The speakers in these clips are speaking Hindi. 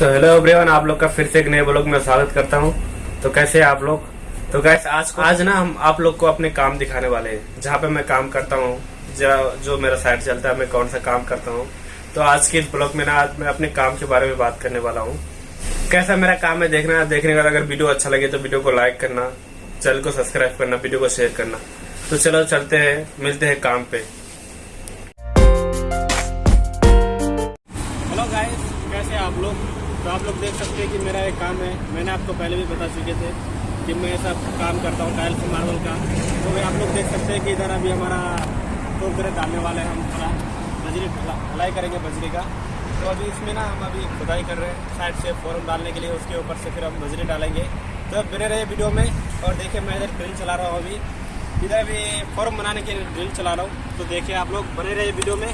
तो हेलो एवरीवन आप लोग का फिर से एक नए ब्लॉग में स्वागत करता हूँ। तो कैसे हैं आप लोग? तो गैस आज आज ना हम आप लोग को अपने काम दिखाने वाले हैं, जहाँ पे मैं काम करता हूँ जो मेरा साइड चलता है, मैं कौन सा काम करता हूँ। तो आज के इस ब्लॉग में ना, आज मैं अपने काम के बारे में बात करने वाला हूँ। कैसा मेरा काम है देखना, देखने का अगर वीडियो अच्छा लगे तो वीडियो को लाइक करना चैनल को सब्सक्राइब करना वीडियो को शेयर करना। तो चलो चलते हैं, मिलते हैं काम पे। हेलो गाइस कैसे आप लोग? तो आप लोग देख सकते हैं कि मेरा एक काम है। मैंने आपको पहले भी बता चुके थे कि मैं ऐसा काम करता हूँ टाइल्स मार्बल का। तो भाई आप लोग देख सकते हैं कि इधर अभी हमारा टोकरे डालने वाला है हम थोड़ा बजरी ढलाई करेंगे बजरी का। तो अभी इसमें ना हम अभी खुदाई कर रहे हैं, साइड से फॉर्म डालने के लिए, उसके ऊपर से फिर हम बजरी डालेंगे। तो बने रहे वीडियो में, और देखिए मैं इधर ड्रिल चला रहा हूँ अभी। इधर अभी फॉर्म बनाने के लिए ड्रिल चला रहा हूँ। तो देखिए आप लोग बने रहे वीडियो में।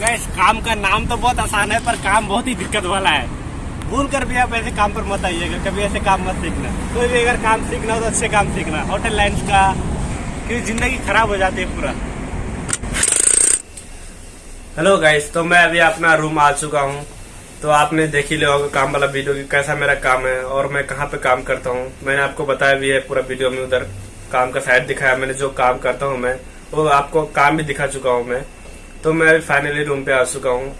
गैस काम का नाम तो बहुत आसान है, पर काम बहुत ही दिक्कत वाला है। भूल कर भी आप ऐसे काम पर मत आइएगा कभी ऐसे काम मत सीखना। कोई भी अगर काम सीखना हो तो अच्छे काम सीखना। होटल लाइन्स का क्योंकि ज़िंदगी खराब हो जाती है पूरा। हेलो गाइस तो मैं अभी अपना रूम आ चुका हूँ। तो आपने देख ही लिया होगा काम वाला वीडियो की कैसा मेरा काम है और मैं कहाँ पे काम करता हूँ। मैंने आपको बताया भी है पूरा वीडियो में उधर। काम का साइड दिखाया, मैंने जो काम करता हूँ मैं, वो आपको काम भी दिखा चुका हूँ मैं। तो मैं फाइनली रूम पे आ चुका हूँ।